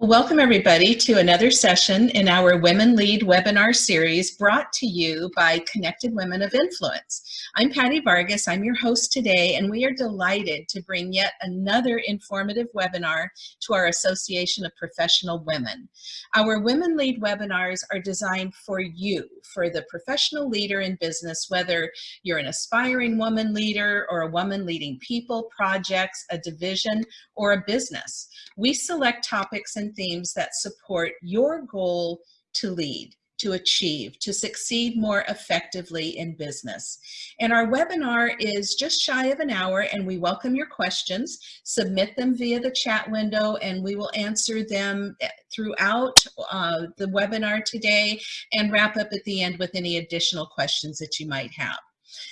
Welcome everybody to another session in our Women Lead webinar series brought to you by Connected Women of Influence. I'm Patty Vargas, I'm your host today, and we are delighted to bring yet another informative webinar to our Association of Professional Women. Our Women Lead webinars are designed for you, for the professional leader in business, whether you're an aspiring woman leader or a woman leading people, projects, a division, or a business. We select topics and themes that support your goal to lead to achieve, to succeed more effectively in business. And our webinar is just shy of an hour and we welcome your questions. Submit them via the chat window and we will answer them eh, throughout uh, the webinar today and wrap up at the end with any additional questions that you might have.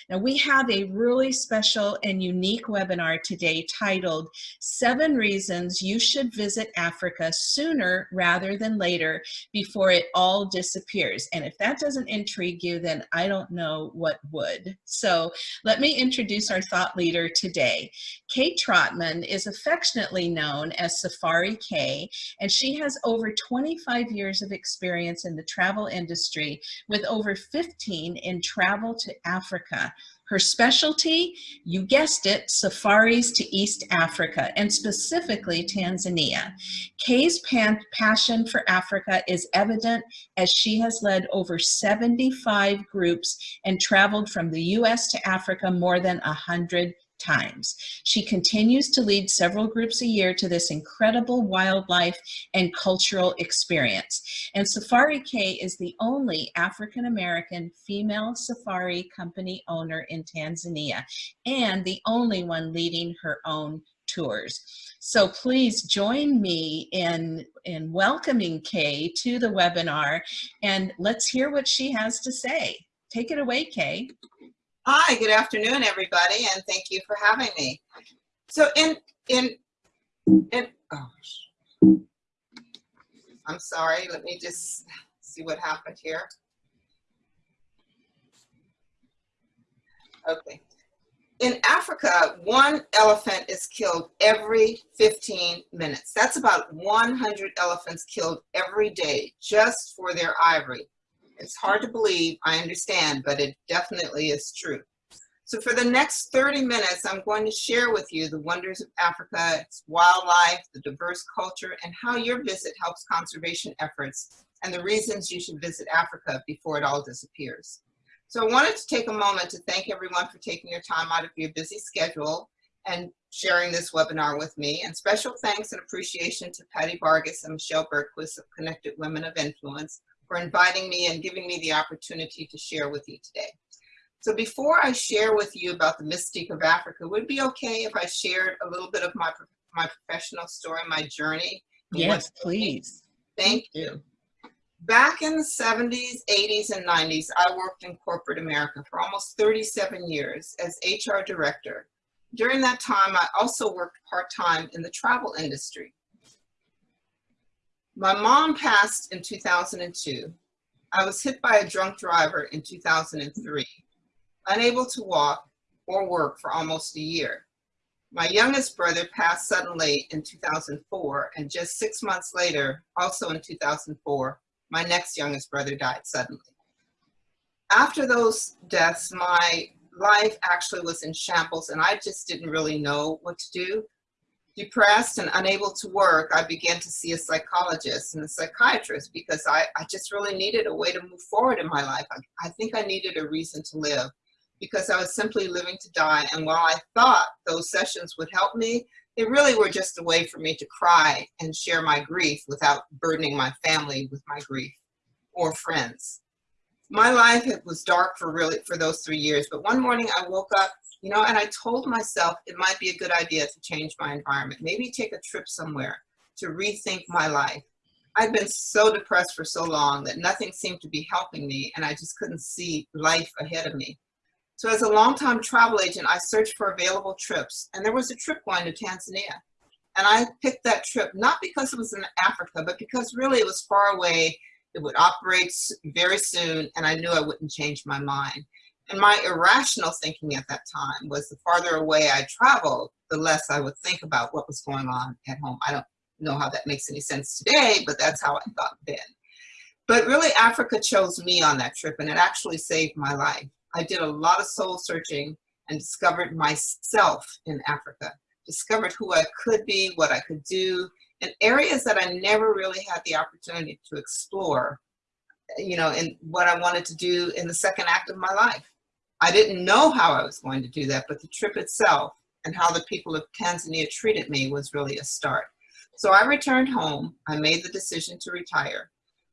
Now we have a really special and unique webinar today titled Seven Reasons You Should Visit Africa Sooner Rather Than Later Before It All Disappears. And if that doesn't intrigue you, then I don't know what would. So let me introduce our thought leader today. Kay Trotman is affectionately known as Safari Kay, and she has over 25 years of experience in the travel industry with over 15 in travel to Africa. Her specialty, you guessed it, safaris to East Africa and specifically Tanzania. Kay's passion for Africa is evident as she has led over 75 groups and traveled from the US to Africa more than 100 times. She continues to lead several groups a year to this incredible wildlife and cultural experience. And Safari Kay is the only African-American female safari company owner in Tanzania and the only one leading her own tours. So please join me in, in welcoming Kay to the webinar and let's hear what she has to say. Take it away, Kay. Hi, good afternoon, everybody, and thank you for having me. So in, in, in, oh, I'm sorry, let me just see what happened here. Okay. In Africa, one elephant is killed every 15 minutes. That's about 100 elephants killed every day just for their ivory. It's hard to believe, I understand, but it definitely is true. So for the next 30 minutes, I'm going to share with you the wonders of Africa, its wildlife, the diverse culture, and how your visit helps conservation efforts, and the reasons you should visit Africa before it all disappears. So I wanted to take a moment to thank everyone for taking your time out of your busy schedule and sharing this webinar with me. And special thanks and appreciation to Patty Vargas and Michelle Bergquist of Connected Women of Influence for inviting me and giving me the opportunity to share with you today. So before I share with you about the mystique of Africa, would it be okay if I shared a little bit of my, my professional story, my journey? Yes, please. Thank you. Back in the 70s, 80s, and 90s, I worked in corporate America for almost 37 years as HR director. During that time, I also worked part-time in the travel industry. My mom passed in 2002. I was hit by a drunk driver in 2003, unable to walk or work for almost a year. My youngest brother passed suddenly in 2004, and just six months later, also in 2004, my next youngest brother died suddenly. After those deaths, my life actually was in shambles and I just didn't really know what to do. Depressed and unable to work, I began to see a psychologist and a psychiatrist because I, I just really needed a way to move forward in my life. I, I think I needed a reason to live because I was simply living to die. And while I thought those sessions would help me, they really were just a way for me to cry and share my grief without burdening my family with my grief or friends. My life was dark for really for those three years, but one morning I woke up, you know, and I told myself it might be a good idea to change my environment, maybe take a trip somewhere to rethink my life. I'd been so depressed for so long that nothing seemed to be helping me and I just couldn't see life ahead of me. So as a longtime travel agent, I searched for available trips and there was a trip going to Tanzania. And I picked that trip, not because it was in Africa, but because really it was far away. It would operate very soon and I knew I wouldn't change my mind. And my irrational thinking at that time was the farther away I traveled, the less I would think about what was going on at home. I don't, know how that makes any sense today, but that's how I thought then. But really, Africa chose me on that trip, and it actually saved my life. I did a lot of soul searching and discovered myself in Africa, discovered who I could be, what I could do, and areas that I never really had the opportunity to explore, you know, and what I wanted to do in the second act of my life. I didn't know how I was going to do that, but the trip itself and how the people of Tanzania treated me was really a start. So I returned home. I made the decision to retire.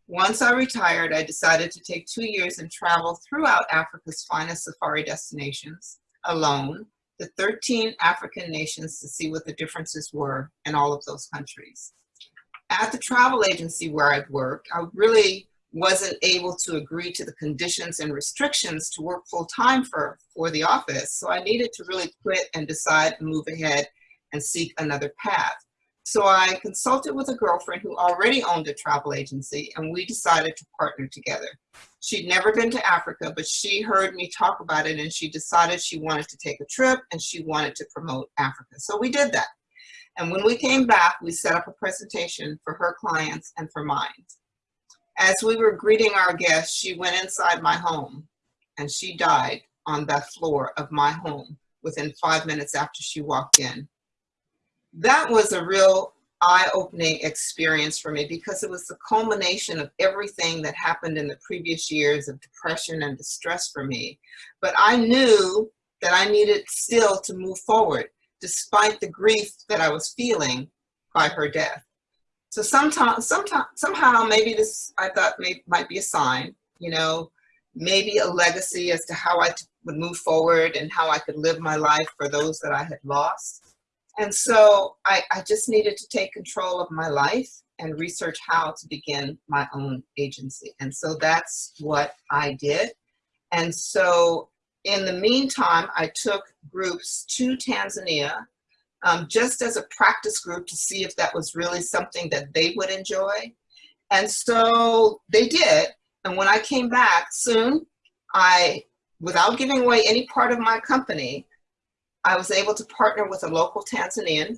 Once I retired, I decided to take two years and travel throughout Africa's finest safari destinations alone, the 13 African nations to see what the differences were in all of those countries. At the travel agency where I'd worked, I really wasn't able to agree to the conditions and restrictions to work full time for, for the office. So I needed to really quit and decide to move ahead and seek another path. So I consulted with a girlfriend who already owned a travel agency and we decided to partner together. She'd never been to Africa, but she heard me talk about it and she decided she wanted to take a trip and she wanted to promote Africa. So we did that. And when we came back, we set up a presentation for her clients and for mine. As we were greeting our guests, she went inside my home and she died on that floor of my home within five minutes after she walked in that was a real eye-opening experience for me because it was the culmination of everything that happened in the previous years of depression and distress for me. But I knew that I needed still to move forward despite the grief that I was feeling by her death. So sometimes, sometimes, somehow, maybe this I thought may, might be a sign, you know, maybe a legacy as to how I would move forward and how I could live my life for those that I had lost. And so I, I just needed to take control of my life and research how to begin my own agency. And so that's what I did. And so in the meantime, I took groups to Tanzania um, just as a practice group to see if that was really something that they would enjoy. And so they did. And when I came back soon, I, without giving away any part of my company, I was able to partner with a local Tanzanian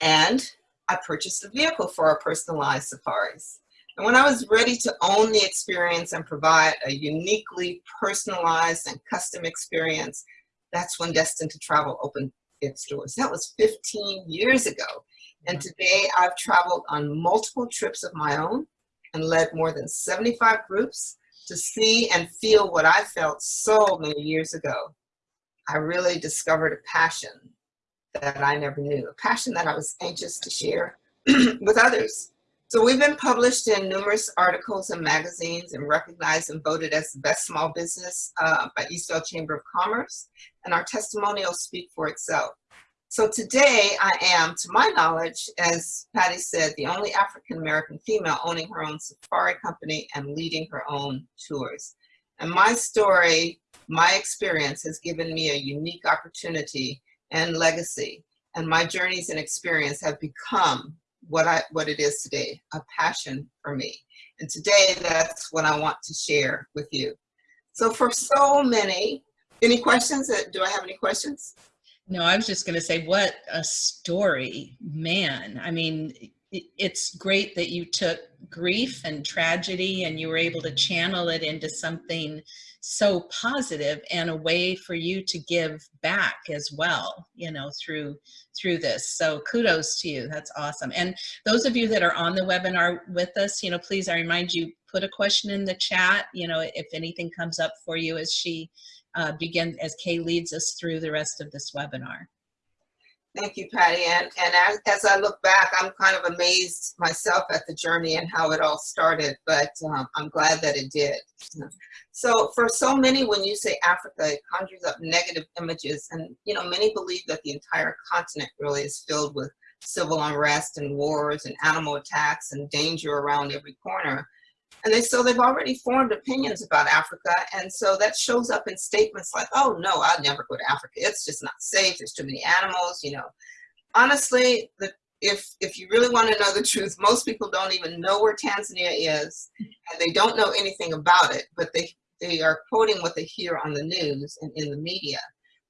and I purchased a vehicle for our personalized safaris. And when I was ready to own the experience and provide a uniquely personalized and custom experience, that's when Destined to Travel opened its doors. That was 15 years ago. And today I've traveled on multiple trips of my own and led more than 75 groups to see and feel what I felt so many years ago. I really discovered a passion that I never knew, a passion that I was anxious to share with others. So we've been published in numerous articles and magazines and recognized and voted as the best small business uh, by Eastvale Chamber of Commerce, and our testimonials speak for itself. So today I am, to my knowledge, as Patty said, the only African-American female owning her own safari company and leading her own tours. And my story my experience has given me a unique opportunity and legacy, and my journeys and experience have become what I what it is today, a passion for me. And today, that's what I want to share with you. So for so many, any questions? Uh, do I have any questions? No, I was just going to say, what a story, man. I mean, it's great that you took grief and tragedy and you were able to channel it into something so positive and a way for you to give back as well you know through through this. So kudos to you. That's awesome. And those of you that are on the webinar with us you know please i remind you put a question in the chat. You know if anything comes up for you as she uh, begins as kay leads us through the rest of this webinar Thank you, Patty. And, and as, as, I look back, I'm kind of amazed myself at the journey and how it all started, but um, I'm glad that it did. So for so many, when you say Africa, it conjures up negative images. And, you know, many believe that the entire continent really is filled with civil unrest and wars and animal attacks and danger around every corner. And they, so they've already formed opinions about Africa. And so that shows up in statements like, oh no, I'd never go to Africa. It's just not safe. There's too many animals, you know. Honestly, the, if, if you really want to know the truth, most people don't even know where Tanzania is and they don't know anything about it, but they, they are quoting what they hear on the news and in the media.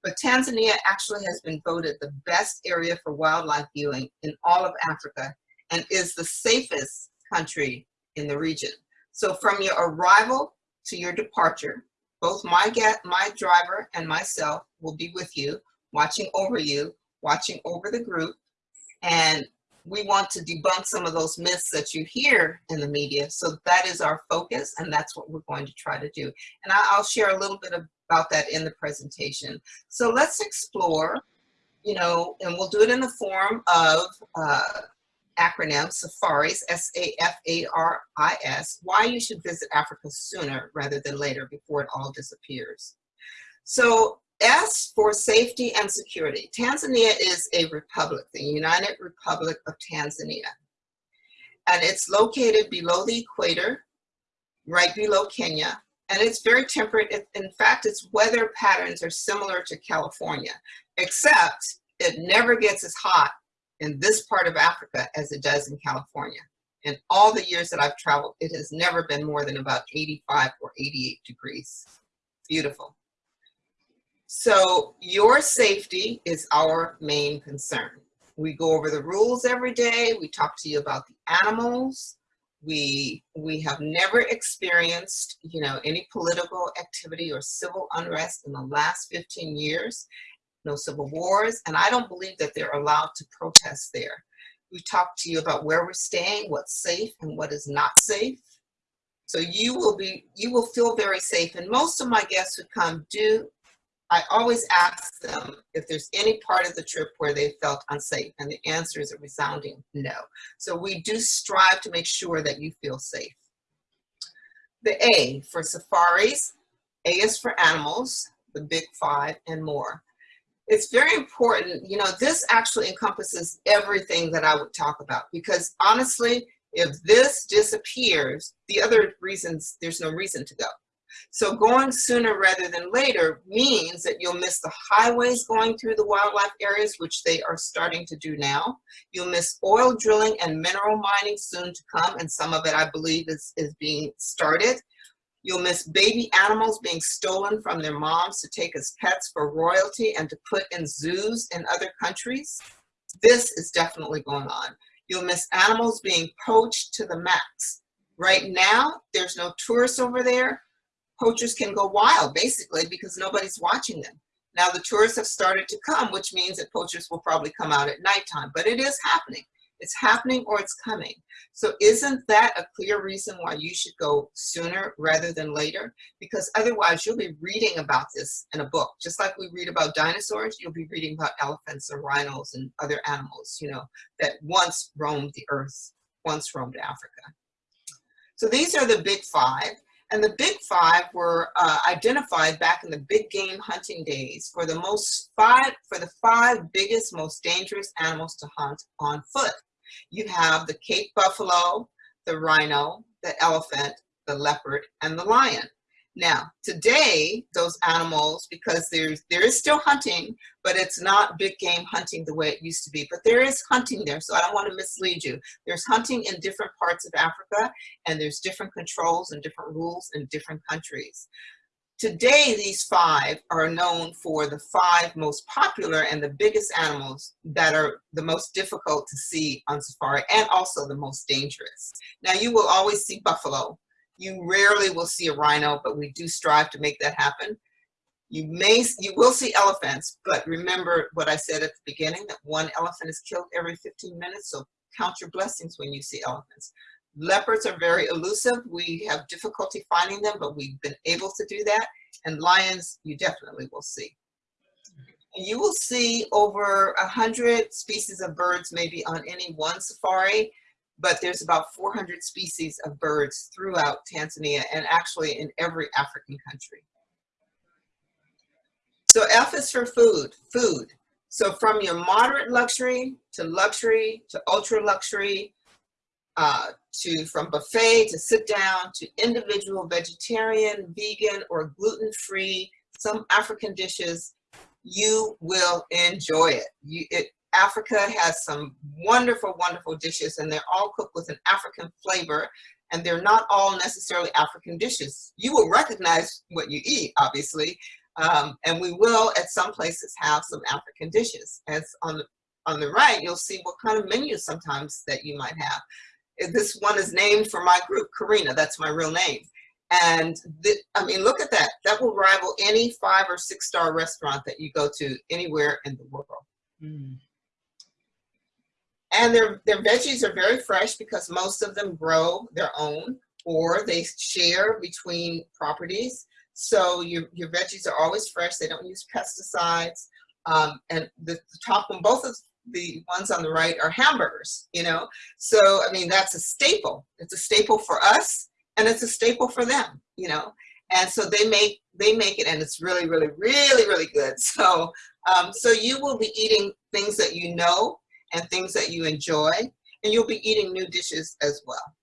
but Tanzania actually has been voted the best area for wildlife viewing in all of Africa and is the safest country in the region. So from your arrival to your departure, both my, get, my driver and myself will be with you, watching over you, watching over the group, and we want to debunk some of those myths that you hear in the media. So that is our focus, and that's what we're going to try to do. And I'll share a little bit about that in the presentation. So let's explore, you know, and we'll do it in the form of uh, acronym SAFARIS, S-A-F-A-R-I-S, why you should visit Africa sooner rather than later before it all disappears. So S for safety and security. Tanzania is a republic, the United Republic of Tanzania. And it's located below the equator, right below Kenya. And it's very temperate. In fact, its weather patterns are similar to California, except it never gets as hot in this part of Africa as it does in California. In all the years that I've traveled, it has never been more than about 85 or 88 degrees. Beautiful. So your safety is our main concern. We go over the rules every day. We talk to you about the animals. We, we have never experienced, you know, any political activity or civil unrest in the last 15 years no civil wars, and I don't believe that they're allowed to protest there. We talk to you about where we're staying, what's safe and what is not safe. So you will be, you will feel very safe. And most of my guests who come do, I always ask them if there's any part of the trip where they felt unsafe. And the answer is a resounding no. So we do strive to make sure that you feel safe. The A for safaris, A is for animals, the big five and more it's very important, you know, this actually encompasses everything that I would talk about because honestly, if this disappears, the other reasons, there's no reason to go. So going sooner rather than later means that you'll miss the highways going through the wildlife areas, which they are starting to do now. You'll miss oil drilling and mineral mining soon to come, and some of it I believe is, is being started. You'll miss baby animals being stolen from their moms to take as pets for royalty and to put in zoos in other countries. This is definitely going on. You'll miss animals being poached to the max. Right now, there's no tourists over there. Poachers can go wild, basically, because nobody's watching them. Now the tourists have started to come, which means that poachers will probably come out at nighttime, but it is happening. It's happening or it's coming. So isn't that a clear reason why you should go sooner rather than later? Because otherwise you'll be reading about this in a book. Just like we read about dinosaurs, you'll be reading about elephants and rhinos and other animals, you know, that once roamed the earth, once roamed Africa. So these are the big five. And the big five were uh, identified back in the big game hunting days for the most five, for the five biggest, most dangerous animals to hunt on foot. You have the Cape buffalo, the rhino, the elephant, the leopard, and the lion. Now, today, those animals, because there's, there is still hunting, but it's not big game hunting the way it used to be. But there is hunting there, so I don't want to mislead you. There's hunting in different parts of Africa, and there's different controls and different rules in different countries. Today, these five are known for the five most popular and the biggest animals that are the most difficult to see on safari and also the most dangerous. Now, you will always see buffalo. You rarely will see a rhino, but we do strive to make that happen. You may, you will see elephants, but remember what I said at the beginning, that one elephant is killed every 15 minutes, so count your blessings when you see elephants. Leopards are very elusive. We have difficulty finding them, but we've been able to do that. And lions, you definitely will see. You will see over a hundred species of birds maybe on any one safari, but there's about 400 species of birds throughout Tanzania and actually in every African country. So F is for food, food. So from your moderate luxury to luxury to ultra luxury uh, to from buffet to sit down to individual vegetarian, vegan, or gluten-free, some African dishes, you will enjoy it. You, it. Africa has some wonderful, wonderful dishes and they're all cooked with an African flavor and they're not all necessarily African dishes. You will recognize what you eat, obviously, Um, and we will at some places have some African dishes. As on the, on the right, you'll see what kind of menus sometimes that you might have. This one is named for my group, Karina, that's my real name. And th- I mean, look at that. That will rival any five or six star restaurant that you go to anywhere in the world. Mm. And their, their veggies are very fresh because most of them grow their own or they share between properties. So your, your veggies are always fresh. They don't use pesticides. Um, and the, the top one, both of the ones on the right are hamburgers, you know? So, I mean, that's a staple. It's a staple for us and it's a staple for them, you know? And so they make, they make it and it's really, really, really, really good. So, um, so you will be eating things that you know and things that you enjoy, and you'll be eating new dishes as well.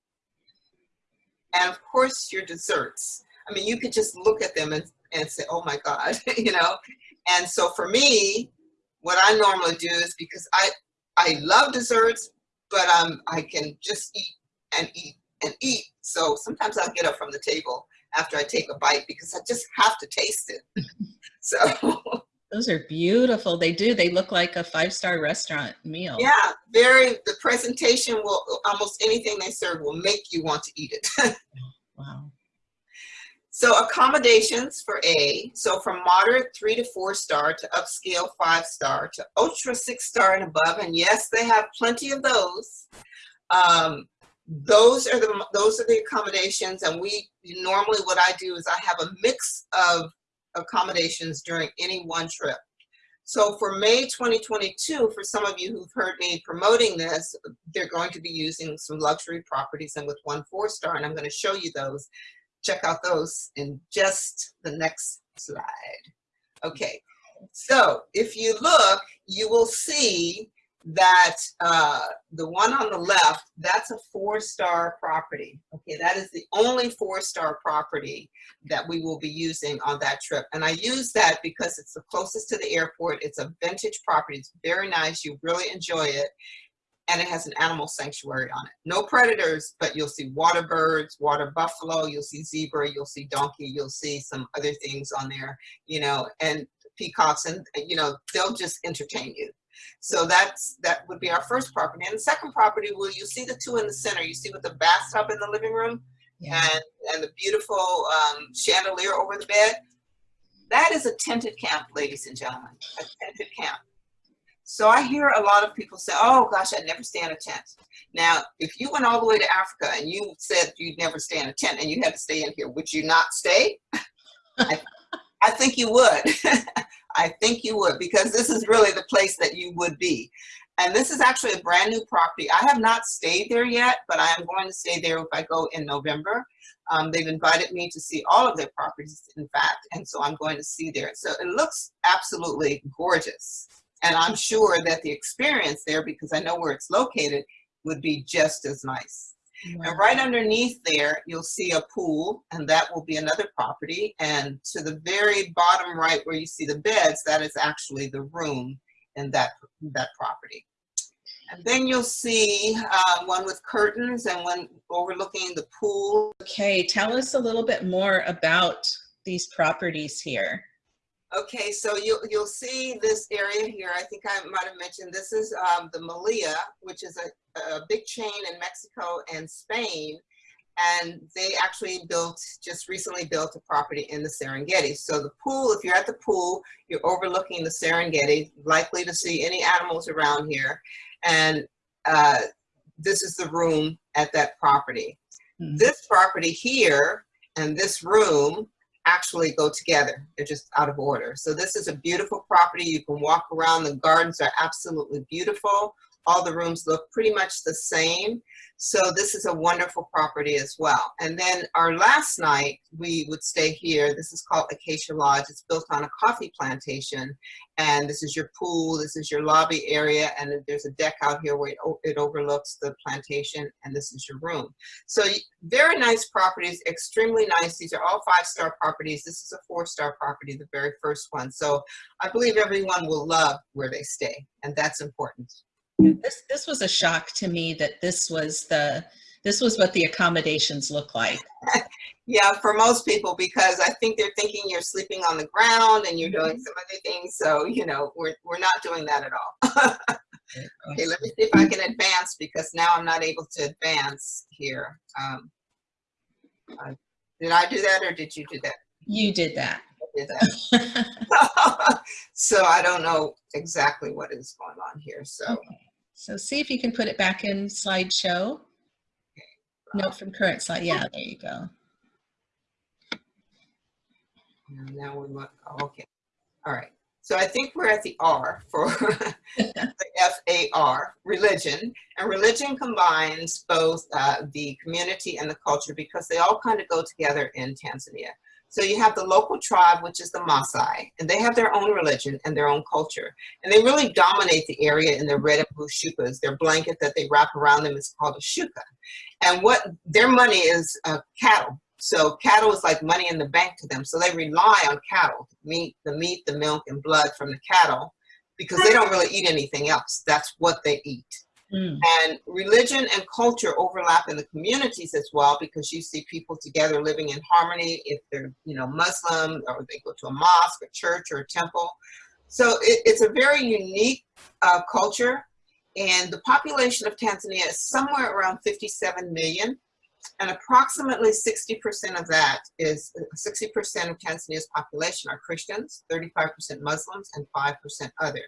And of course, your desserts. I mean, you could just look at them and, and say, oh my God, you know? And so for me, what I normally do is because I, I love desserts, but um, I can just eat and eat and eat. So sometimes I'll get up from the table after I take a bite because I just have to taste it. so Those are beautiful. They do. They look like a five-star restaurant meal. yeah, very, the presentation will, almost anything they serve will make you want to eat it. Wow. So accommodations for A, so from moderate three to four star to upscale five star to ultra six star and above, and yes, they have plenty of those. Um, those are the those are the accommodations, and we normally what I do is I have a mix of accommodations during any one trip. So for May 2022, for some of you who've heard me promoting this, they're going to be using some luxury properties and with one four star, and I'm going to show you those check out those in just the next slide. Okay, so if you look, you will see that uh, the one on the left, that's a four-star property. Okay, that is the only four-star property that we will be using on that trip. And I use that because it's the closest to the airport. It's a vintage property. It's very nice. You really enjoy it and it has an animal sanctuary on it. No predators, but you'll see water birds, water buffalo, you'll see zebra, you'll see donkey, you'll see some other things on there, you know, and peacocks, and you know, they'll just entertain you. So that's that would be our first property. And the second property, will you see the two in the center? You see with the bathtub in the living room Yeah. and and the beautiful um, chandelier over the bed. That is a tented camp, ladies and gentlemen, a tented camp. So I hear a lot of people say, oh gosh, I'd never stay in a tent. Now, if you went all the way to Africa and you said you'd never stay in a tent and you had to stay in here, would you not stay? I, I think you would. I think you would because this is really the place that you would be. And this is actually a brand new property. I have not stayed there yet, but I am going to stay there if I go in November. Um, they've invited me to see all of their properties, in fact, and so I'm going to see there. So it looks absolutely gorgeous. And I'm sure that the experience there, because I know where it's located, would be just as nice. And right underneath there, you'll see a pool, and that will be another property. And to the very bottom right where you see the beds, that is actually the room in that, that property. And then you'll see uh, one with curtains and one overlooking the pool. Okay, tell us a little bit more about these properties here. Okay, so you'll, you'll see this area here. I think I might have mentioned this is um, the Meliá, which is a, a big chain in Mexico and Spain. And they actually built, just recently built a property in the Serengeti. So the pool, if you're at the pool, you're overlooking the Serengeti, likely to see any animals around here. And uh, this is the room at that property. Mhm. This property here and this room actually go together. They're just out of order. So this is a beautiful property. You can walk around. The gardens are absolutely beautiful. All the rooms look pretty much the same. So this is a wonderful property as well. And then our last night, we would stay here. This is called Acacia Lodge. It's built on a coffee plantation. And this is your pool, this is your lobby area, and there's a deck out here where it, it overlooks the plantation, and this is your room. So very nice properties, extremely nice. These are all five-star properties. This is a four-star property, the very first one. So I believe everyone will love where they stay, and that's important. This, this was a shock to me that this was the, this was what the accommodations look like. Yeah, for most people, because I think they're thinking you're sleeping on the ground and you're doing some other things. So, you know, we're, we're not doing that at all. okay, let me see if I can advance because now I'm not able to advance here. Um, uh, did I do that or did you do that? You did that. I did that. so I don't know exactly what is going on here. So, okay. So see if you can put it back in slideshow. Note from current slide. Yeah, there you go. Now we look, okay. All right. So I think we're at the R for the F-A-R, religion. And religion combines both uh, the community and the culture because they all kind of go together in Tanzania. So you have the local tribe, which is the Maasai, and they have their own religion and their own culture. And they really dominate the area in their red and blue shukas. Their blanket that they wrap around them is called a shuka. And what their money is uh, cattle. So cattle is like money in the bank to them. So they rely on cattle, meat, the meat, the milk, and blood from the cattle, because they don't really eat anything else. That's what they eat. Mm. And religion and culture overlap in the communities as well, because you see people together living in harmony if they're, you know, Muslim or they go to a mosque, a church, or a temple. So it, it's a very unique uh, culture. And the population of Tanzania is somewhere around 57 million and approximately 60% of that is 60% of Tanzania's population are Christians, 35% Muslims, and 5% other.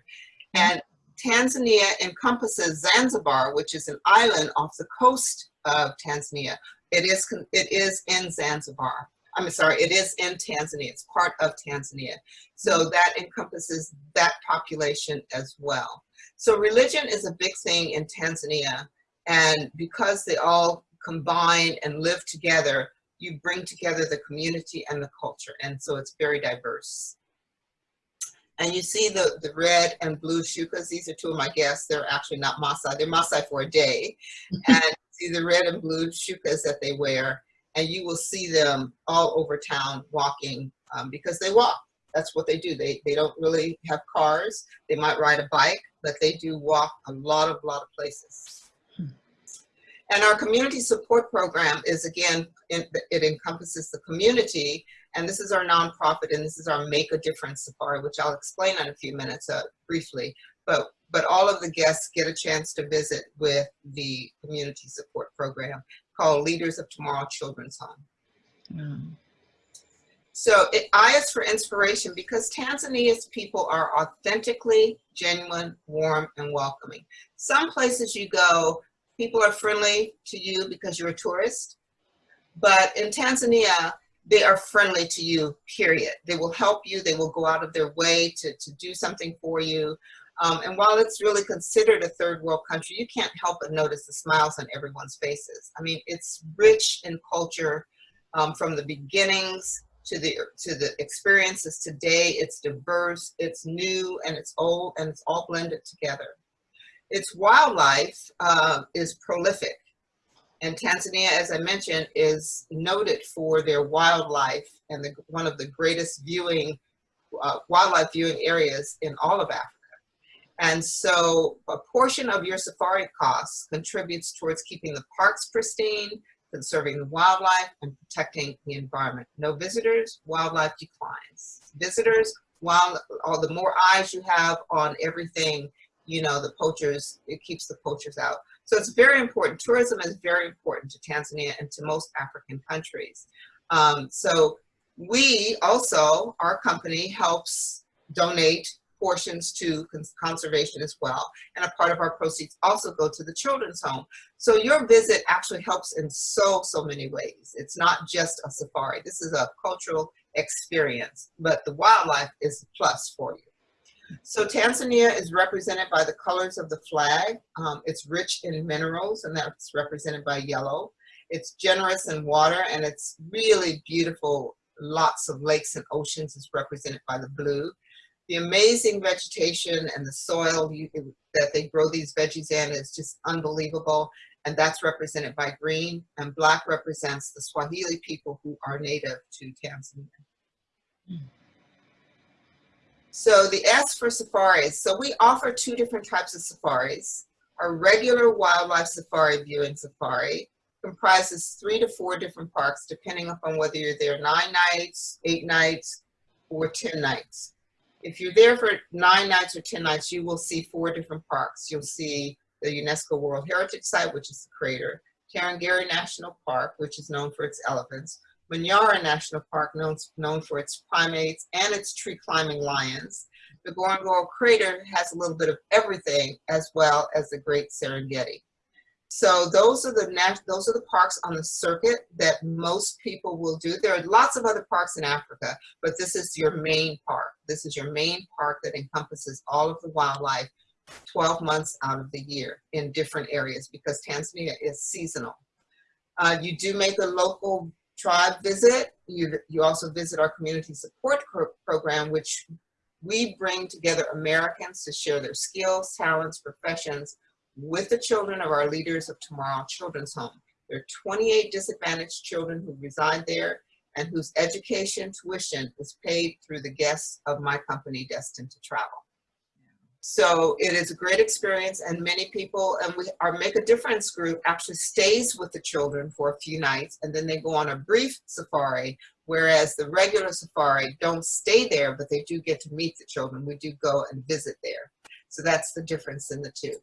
And Tanzania encompasses Zanzibar, which is an island off the coast of Tanzania. It is, it is in Zanzibar. I'm sorry, it is in Tanzania. It's part of Tanzania. So that encompasses that population as well. So religion is a big thing in Tanzania. And because they all combine and live together, you bring together the community and the culture. And so it's very diverse. And you see the, the red and blue shukas. These are two of my guests. They're actually not Maasai. They're Maasai for a day. and see the red and blue shukas that they wear. And you will see them all over town walking um, because they walk. That's what they do. They, they don't really have cars. They might ride a bike, but they do walk a lot of, lot of places. And our community support program is again, it encompasses the community and this is our nonprofit and this is our Make a Difference Safari, which I'll explain in a few minutes uh, briefly. But, but all of the guests get a chance to visit with the community support program called Leaders of Tomorrow Children's Home. Mm. So it, I is for inspiration because Tanzania's people are authentically genuine, warm, and welcoming. Some places you go, people are friendly to you because you're a tourist. But in Tanzania, they are friendly to you, period. They will help you. They will go out of their way to, to do something for you. Um, and while it's really considered a third world country, you can't help but notice the smiles on everyone's faces. I mean, it's rich in culture um, from the beginnings to the to the experiences today. It's diverse, it's new, and it's old, and it's all blended together. Its wildlife uh, is prolific. And Tanzania, as I mentioned, is noted for their wildlife and the, one of the greatest viewing, uh, wildlife viewing areas in all of Africa. And so a portion of your safari costs contributes towards keeping the parks pristine, conserving the wildlife, and protecting the environment. No visitors, wildlife declines. Visitors, while all the more eyes you have on everything, you know, the poachers, it keeps the poachers out. So it's very important. Tourism is very important to Tanzania and to most African countries. Um, so we also, our company helps donate portions to conservation as well. And a part of our proceeds also go to the children's home. So your visit actually helps in so, so many ways. It's not just a safari. This is a cultural experience, but the wildlife is a plus for you. So Tanzania is represented by the colors of the flag. Um, it's rich in minerals and that's represented by yellow. It's generous in water and it's really beautiful. Lots of lakes and oceans is represented by the blue. The amazing vegetation and the soil you, that they grow these veggies in is just unbelievable. And that's represented by green and black represents the Swahili people who are native to Tanzania. Mm. So the S for safaris. So we offer two different types of safaris. Our regular wildlife safari viewing safari, comprises three to four different parks, depending upon whether you're there nine nights, eight nights, or 10 nights. If you're there for nine nights or 10 nights, you will see four different parks. You'll see the UNESCO World Heritage Site, which is the crater, Tarangire National Park, which is known for its elephants, Manyara National Park, known, known for its primates and its tree climbing lions. The Ngorongoro Crater has a little bit of everything, as well as the Great Serengeti. So those are the those are the parks on the circuit that most people will do. There are lots of other parks in Africa, but this is your main park. This is your main park that encompasses all of the wildlife 12 months out of the year in different areas because Tanzania is seasonal. Uh, you do make a local tribe visit. You, you also visit our community support program, which we bring together Americans to share their skills, talents, professions with the children of our Leaders of Tomorrow Children's Home. There are 28 disadvantaged children who reside there and whose education tuition is paid through the guests of my company, Destined to Travel. So it is a great experience and many people, and we, our Make a Difference group actually stays with the children for a few nights and then they go on a brief safari, whereas the regular safari don't stay there, but they do get to meet the children. We do go and visit there. So that's the difference in the two.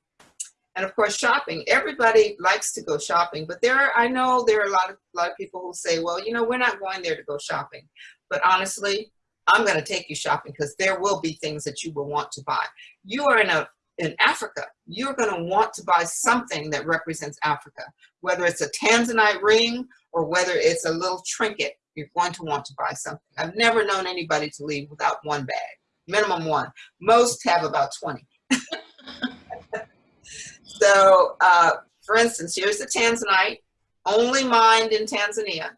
And of course, shopping. Everybody likes to go shopping, but there are, I know there are a lot of, a lot of people who say, well, you know, we're not going there to go shopping. But honestly, I'm going to take you shopping because there will be things that you will want to buy. You are in a in Africa, you're going to want to buy something that represents Africa, whether it's a Tanzanite ring or whether it's a little trinket. You're going to want to buy something. I've never known anybody to leave without one bag, minimum one. Most have about 20. So, uh, for instance, here's the Tanzanite, only mined in Tanzania.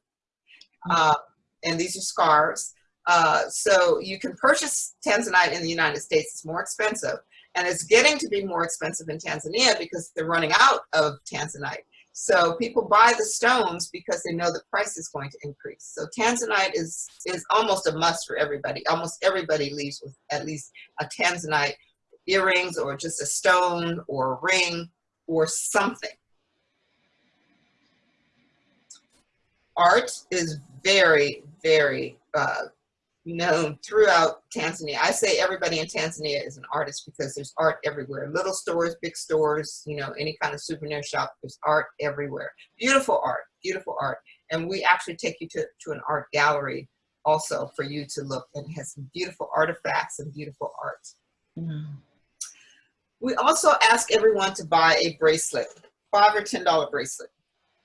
Uh, and these are scarves. Uh, so you can purchase Tanzanite in the United States. It's more expensive. And it's getting to be more expensive in Tanzania because they're running out of Tanzanite. So people buy the stones because they know the price is going to increase. So Tanzanite is, is almost a must for everybody. Almost everybody leaves with at least a Tanzanite earrings or just a stone or a ring or something. Art is very, very uh, known throughout Tanzania. I say everybody in Tanzania is an artist because there's art everywhere. Little stores, big stores, you know, any kind of souvenir shop, there's art everywhere. Beautiful art, beautiful art. And we actually take you to, to an art gallery also for you to look and it has some beautiful artifacts and beautiful art. Mm. We also ask everyone to buy a bracelet, five or $10 bracelet.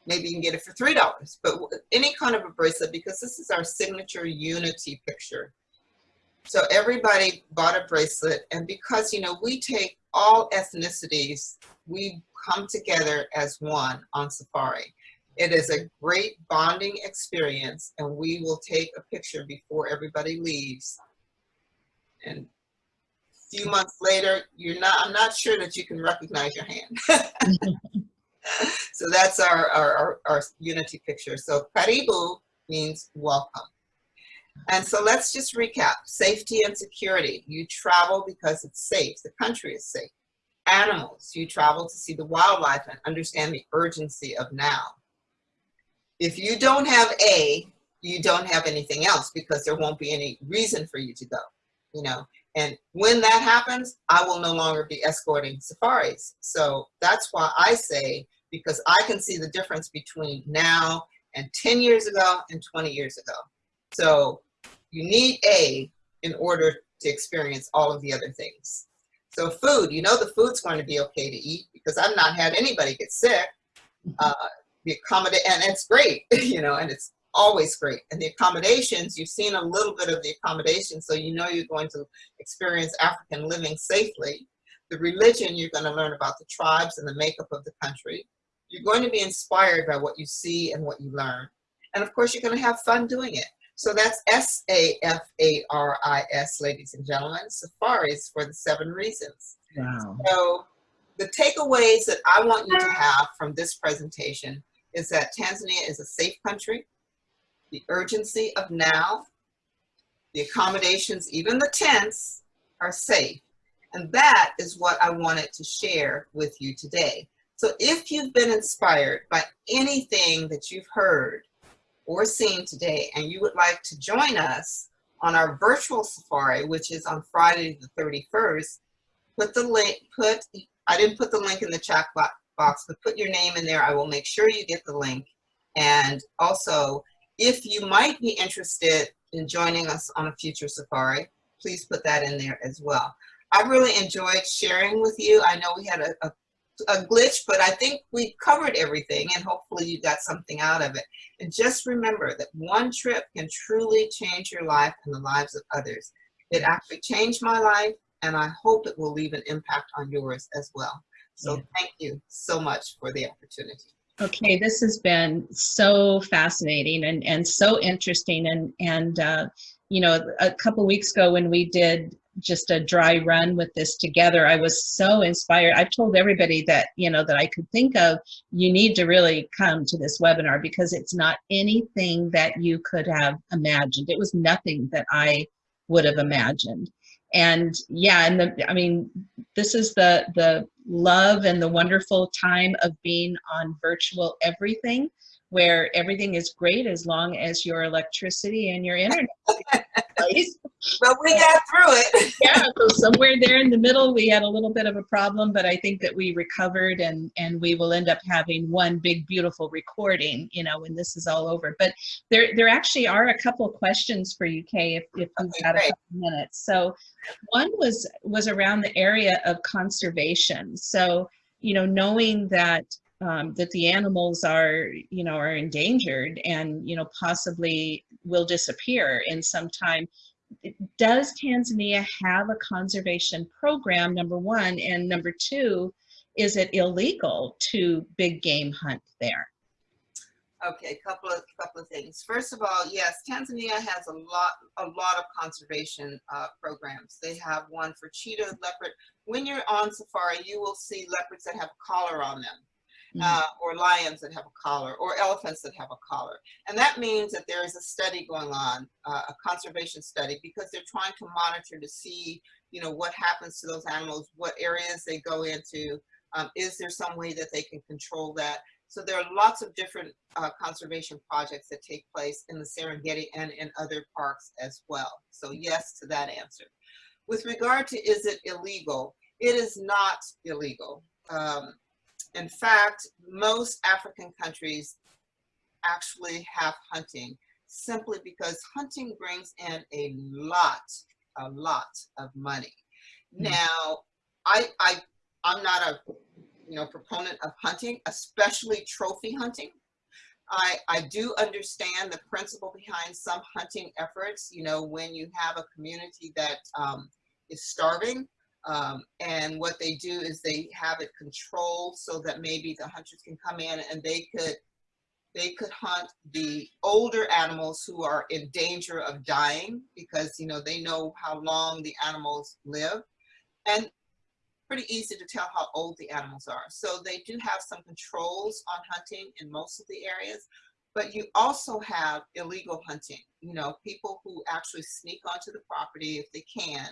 Maybe you can get it for $3, but any kind of a bracelet because this is our signature unity picture. So everybody bought a bracelet and because, you know, we take all ethnicities, we come together as one on safari. It is a great bonding experience and we will take a picture before everybody leaves. And a few months later, you're not, I'm not sure that you can recognize your hand. so that's our, our, our, our, unity picture. So karibu means welcome. And so let's just recap. Safety and security. You travel because it's safe. The country is safe. Animals. You travel to see the wildlife and understand the urgency of now. If you don't have A, you don't have anything else because there won't be any reason for you to go. You know, and when that happens, I will no longer be escorting safaris. So that's why I say, because I can see the difference between now and 10 years ago and 20 years ago. So you need A in order to experience all of the other things. So food, you know the food's going to be okay to eat because I've not had anybody get sick. Uh, the accommodate, and it's great, you know, and it's always great. And the accommodations, you've seen a little bit of the accommodations, so you know you're going to experience African living safely. The religion, you're going to learn about the tribes and the makeup of the country. You're going to be inspired by what you see and what you learn. And of course, you're going to have fun doing it. So that's S-A-F-A-R-I-S, ladies and gentlemen, safaris for the seven reasons. Wow. So the takeaways that I want you to have from this presentation is that Tanzania is a safe country the urgency of now, the accommodations, even the tents are safe. And that is what I wanted to share with you today. So if you've been inspired by anything that you've heard or seen today and you would like to join us on our virtual safari, which is on Friday the 31st, put the link, put, I didn't put the link in the chat box, but put your name in there. I will make sure you get the link. And also, if you might be interested in joining us on a future safari, please put that in there as well. I really enjoyed sharing with you. I know we had a, a, a, glitch, but I think we covered everything and hopefully you got something out of it. And just remember that one trip can truly change your life and the lives of others. It actually changed my life and I hope it will leave an impact on yours as well. So yeah. thank you so much for the opportunity. Okay, this has been so fascinating and, and so interesting. And, and uh, you know, a couple weeks ago when we did just a dry run with this together, I was so inspired. I've told everybody that, you know, that I could think of, you need to really come to this webinar because it's not anything that you could have imagined. It was nothing that I would have imagined. And yeah, and the, I mean, this is the, the love and the wonderful time of being on virtual everything where everything is great as long as your electricity and your internet But we got through it. yeah, so somewhere there in the middle, we had a little bit of a problem, but I think that we recovered and, and we will end up having one big, beautiful recording, you know, when this is all over. But there, there actually are a couple of questions for you, Kay, if, if you've okay, got great. a couple minutes. So one was, was around the area of conservation. So, you know, knowing that um, that the animals are, you know, are endangered and, you know, possibly will disappear in some time. Does Tanzania have a conservation program, number one? And number two, is it illegal to big game hunt there? Okay, a couple of couple of things. First of all, yes, Tanzania has a lot a lot of conservation uh, programs. They have one for cheetah, leopard. When you're on safari, you will see leopards that have collar on them mm -hmm. uh, or lions that have a collar, or elephants that have a collar. And that means that there is a study going on, uh, a conservation study, because they're trying to monitor to see, you know, what happens to those animals, what areas they go into, um, is there some way that they can control that? So there are lots of different uh, conservation projects that take place in the Serengeti and in other parks as well. So yes to that answer. With regard to is it illegal, it is not illegal. Um, in fact, most African countries actually have hunting simply because hunting brings in a lot, a lot of money. Mm -hmm. Now, I, I, I'm not a you know, proponent of hunting, especially trophy hunting. I, I do understand the principle behind some hunting efforts. You know, when you have a community that um, is starving, um, and what they do is they have it controlled so that maybe the hunters can come in and they could they could hunt the older animals who are in danger of dying because you know they know how long the animals live. And pretty easy to tell how old the animals are. So they do have some controls on hunting in most of the areas but you also have illegal hunting. You know people who actually sneak onto the property if they can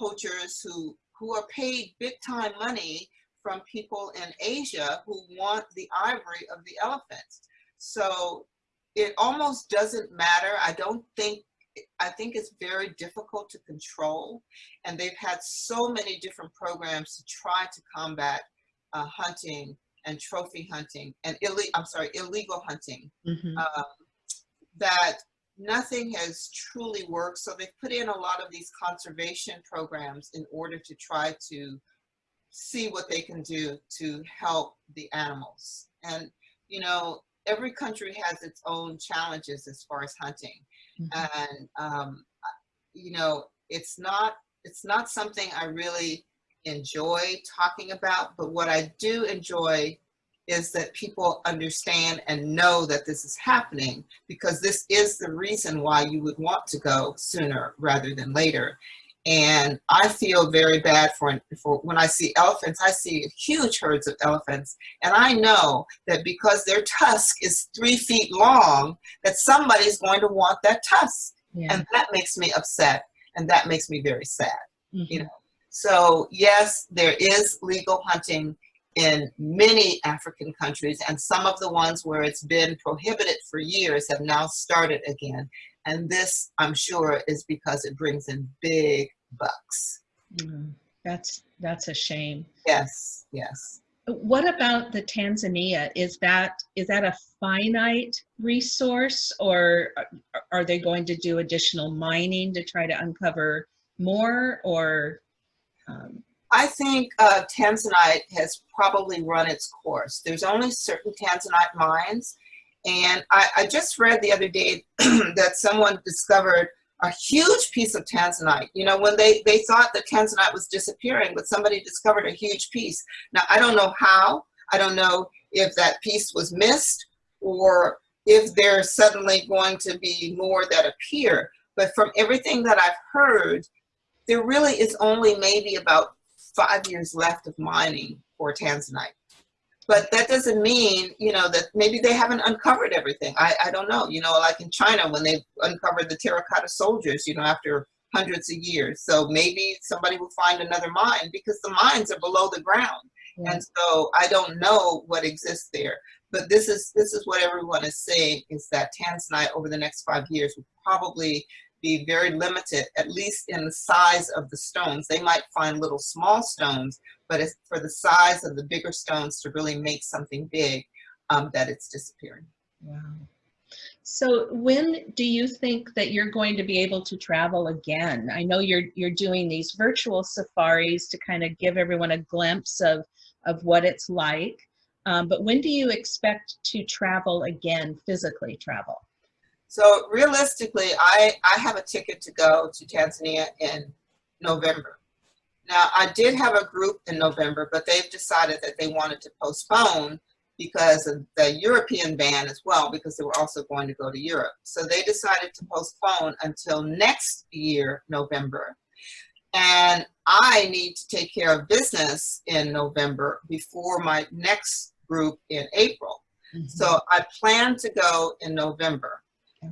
poachers who, who are paid big time money from people in Asia who want the ivory of the elephants. So it almost doesn't matter. I don't think, I think it's very difficult to control. And they've had so many different programs to try to combat uh, hunting and trophy hunting and illegal, I'm sorry, illegal hunting. Mm -hmm. um, that nothing has truly worked. So they've put in a lot of these conservation programs in order to try to see what they can do to help the animals. And, you know, every country has its own challenges as far as hunting. Mm -hmm. And, um, you know, it's not, it's not something I really enjoy talking about, but what I do enjoy is that people understand and know that this is happening because this is the reason why you would want to go sooner rather than later. And I feel very bad for, for when I see elephants, I see huge herds of elephants. And I know that because their tusk is three feet long, that somebody's going to want that tusk. Yeah. And that makes me upset. And that makes me very sad, mm -hmm. you mm-hmm. know. So yes, there is legal hunting in many African countries, and some of the ones where it's been prohibited for years have now started again. And this, I'm sure, is because it brings in big bucks. Mm, that's that's a shame. Yes, yes. What about the tanzanite? Is that is that a finite resource, or are they going to do additional mining to try to uncover more, or? Um... I think uh, tanzanite has probably run its course. There's only certain tanzanite mines, and I, I just read the other day that someone discovered a huge piece of tanzanite. You know, when they, they thought that tanzanite was disappearing, but somebody discovered a huge piece. Now, I don't know how. I don't know if that piece was missed or if there's suddenly going to be more that appear. But from everything that I've heard, there really is only maybe about five years left of mining for tanzanite. But that doesn't mean, you know, that maybe they haven't uncovered everything. I, I don't know, you know, like in China when they uncovered the terracotta soldiers, you know, after hundreds of years. So maybe somebody will find another mine because the mines are below the ground. Yeah. And so I don't know what exists there. But this is this is what everyone is saying is that tanzanite over the next five years will probably be very limited, at least in the size of the stones. They might find little small stones, but it's for the size of the bigger stones to really make something big um, that it's disappearing. Wow. So when do you think that you're going to be able to travel again? I know you're you're doing these virtual safaris to kind of give everyone a glimpse of of what it's like. Um, but when do you expect to travel again, physically travel? So realistically, I, I have a ticket to go to Tanzania in November. Now, I did have a group in November, but they've decided that they wanted to postpone because of the European ban as well, because they were also going to go to Europe. So they decided to postpone until next year, November. And I need to take care of business in November before my next group in April. Mm -hmm. So I plan to go in November.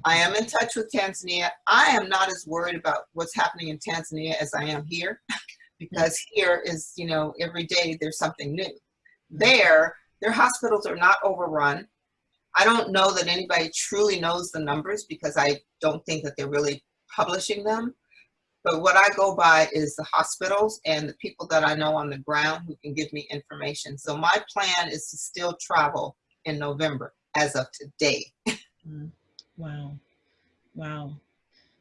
I am in touch with Tanzania. I am not as worried about what's happening in Tanzania as I am here because here is, you know, every day there's something new. There, their hospitals are not overrun. I don't know that anybody truly knows the numbers because I don't think that they're really publishing them. But what I go by is the hospitals and the people that I know on the ground who can give me information. So my plan is to still travel in November as of today. Mm. Wow. Wow.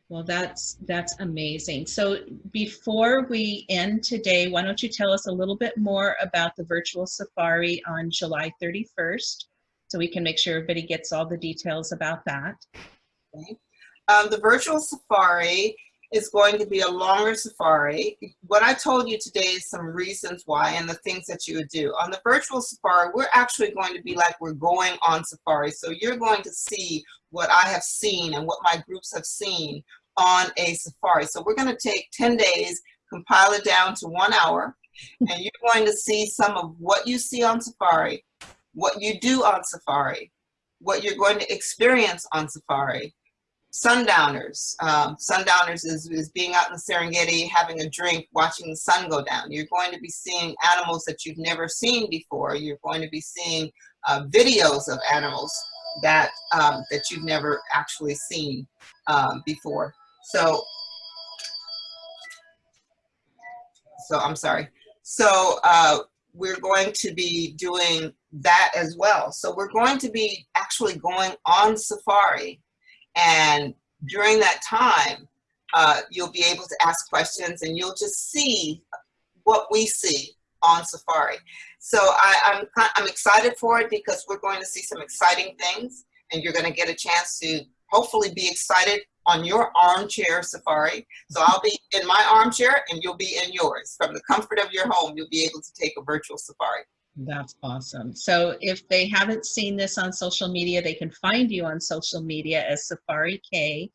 Well, that's that's amazing. So before we end today, why don't you tell us a little bit more about the virtual safari on July 31st so we can make sure everybody gets all the details about that. Okay. Um, the virtual safari is going to be a longer safari. What I told you today is some reasons why and the things that you would do. On the virtual safari, we're actually going to be like we're going on safari. So you're going to see what I have seen and what my groups have seen on a safari. So we're going to take 10 days, compile it down to one hour, and you're going to see some of what you see on safari, what you do on safari, what you're going to experience on safari, sundowners. Um, sundowners is, is being out in the Serengeti, having a drink, watching the sun go down. You're going to be seeing animals that you've never seen before. You're going to be seeing uh, videos of animals that, um, that you've never actually seen um, before. So, so I'm sorry. So uh, we're going to be doing that as well. So we're going to be actually going on safari and during that time, uh, you'll be able to ask questions and you'll just see what we see on Safari. So I, I'm, I'm excited for it because we're going to see some exciting things and you're going to get a chance to hopefully be excited on your armchair safari. So I'll be in my armchair and you'll be in yours. From the comfort of your home, you'll be able to take a virtual safari. That's awesome. So if they haven't seen this on social media, they can find you on social media as Safari K,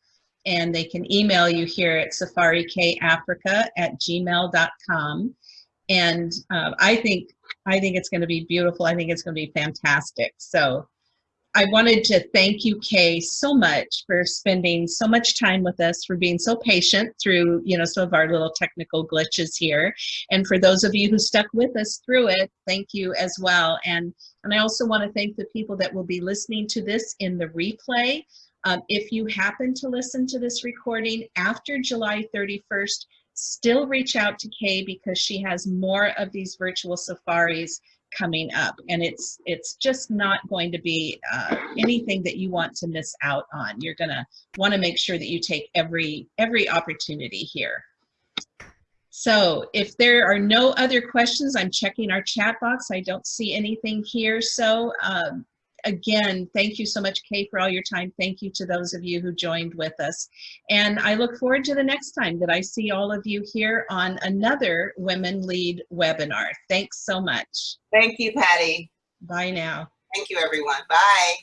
and they can email you here at safarikafrica at gmail.com. And uh, I think I think it's going to be beautiful. I think it's going to be fantastic. So I wanted to thank you, Kay, so much for spending so much time with us, for being so patient through, you know, some of our little technical glitches here. And for those of you who stuck with us through it, thank you as well. And, and I also want to thank the people that will be listening to this in the replay. Um, if you happen to listen to this recording after July 31st, still reach out to Kay because she has more of these virtual safaris coming up and it's it's just not going to be uh, anything that you want to miss out on. You're gonna want to make sure that you take every every opportunity here. So if there are no other questions i'm checking our chat box. I don't see anything here. So um, again, thank you so much, Kay, for all your time. Thank you to those of you who joined with us. And I look forward to the next time that I see all of you here on another Women Lead webinar. Thanks so much. Thank you, Patty. Bye now. Thank you, everyone. Bye.